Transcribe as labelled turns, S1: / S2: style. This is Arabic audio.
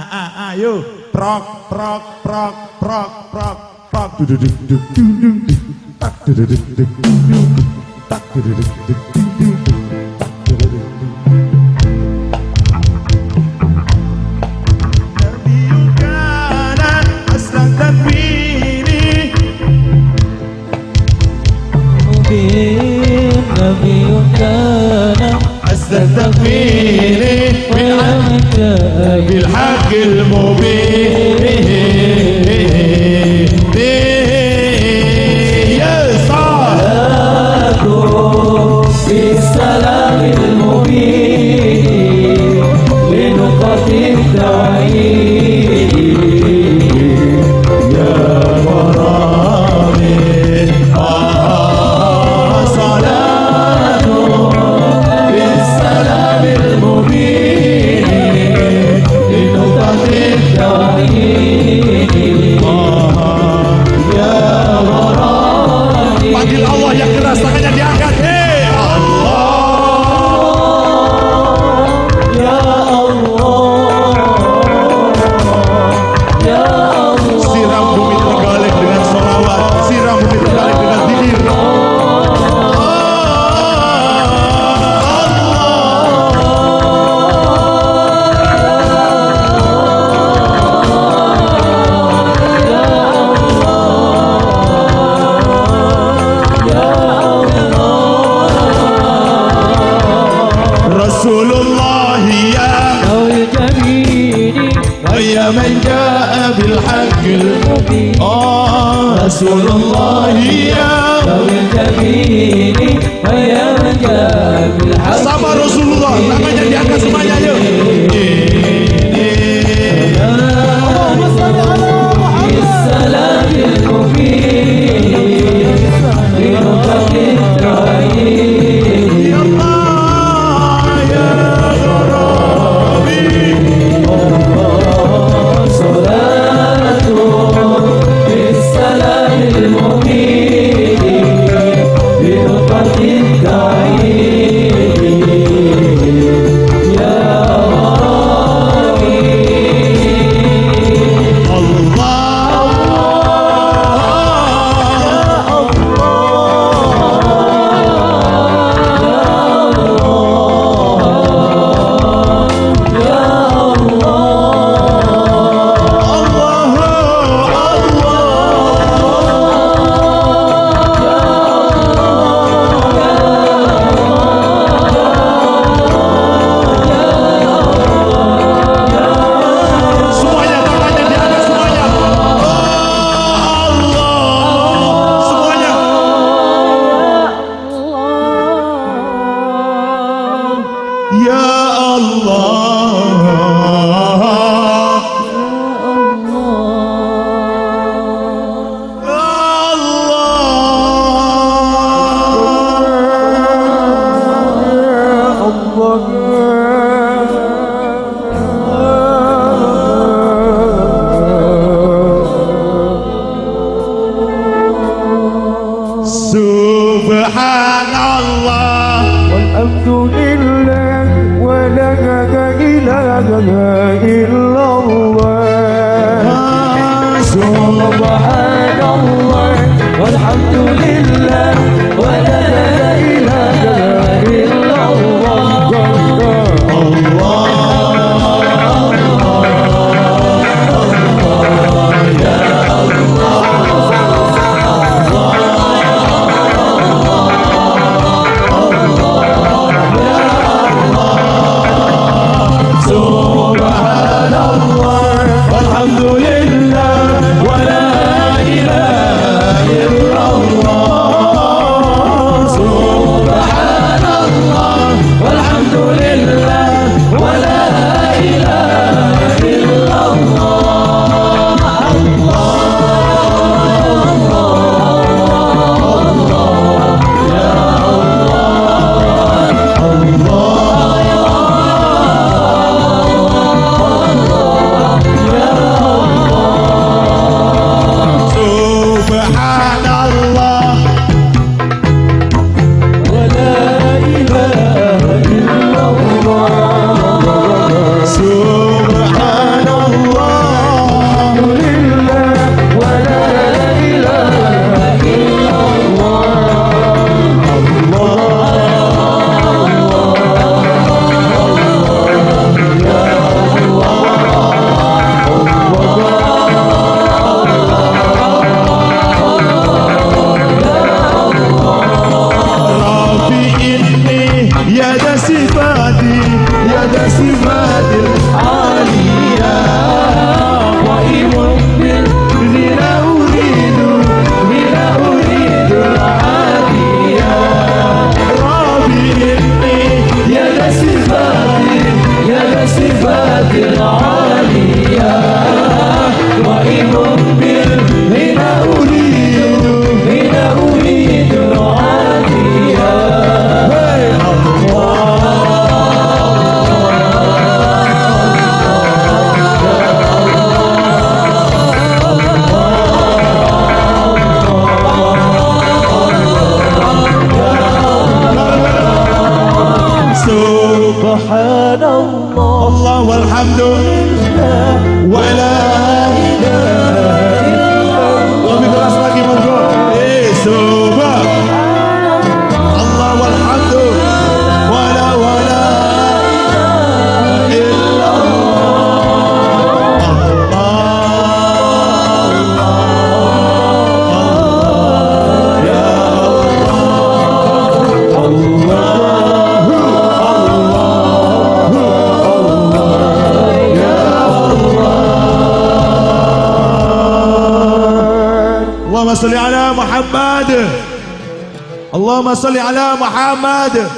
S1: Ayo, prok prok prok prok prok prok. Duduk duduk duduk duduk. Tak duduk duduk duduk. Tak duduk duduk duduk. Takwini
S2: ومن جاء
S1: بالحق المبين. Yang keras tangannya diangkat. Hei آه رسول الله يا
S2: أو الجميل ويا من جاء بالحق
S1: Sama Rasulullah Tangannya diangkat semuanya yuk Subhanallah
S3: والحمد لله ولا إله إلا الله.
S2: سبحان الله والحمد لله ولا إله I
S1: see my. صل على محمد. اللهم صل على محمد.